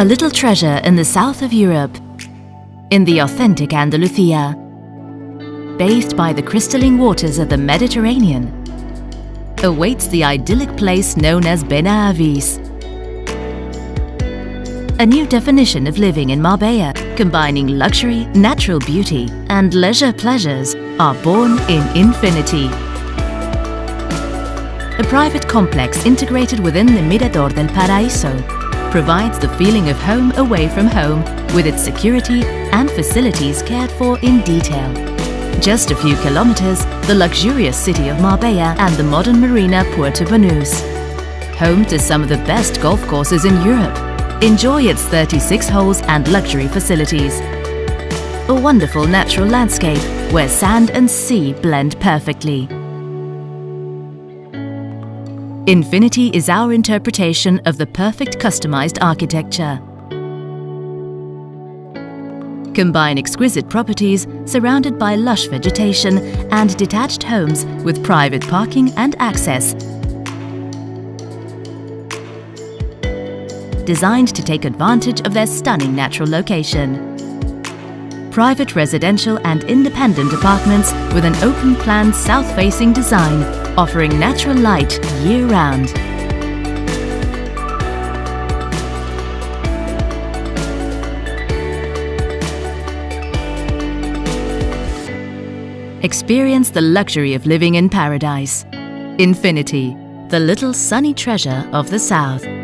A little treasure in the south of Europe, in the authentic Andalusia, bathed by the crystalline waters of the Mediterranean, awaits the idyllic place known as Benahavís. A new definition of living in Marbella, combining luxury, natural beauty and leisure pleasures, are born in Infinity. A private complex integrated within the Mirador del Paraíso provides the feeling of home away from home with its security and facilities cared for in detail. Just a few kilometers, the luxurious city of Marbella and the modern marina Puerto Banús. Home to some of the best golf courses in Europe. Enjoy its 36 holes and luxury facilities. A wonderful natural landscape where sand and sea blend perfectly. Infinity is our interpretation of the perfect customized architecture. Combine exquisite properties surrounded by lush vegetation and detached homes with private parking and access. Designed to take advantage of their stunning natural location. Private residential and independent apartments with an open-plan south-facing design offering natural light year-round. Experience the luxury of living in paradise. Infinity, the little sunny treasure of the South.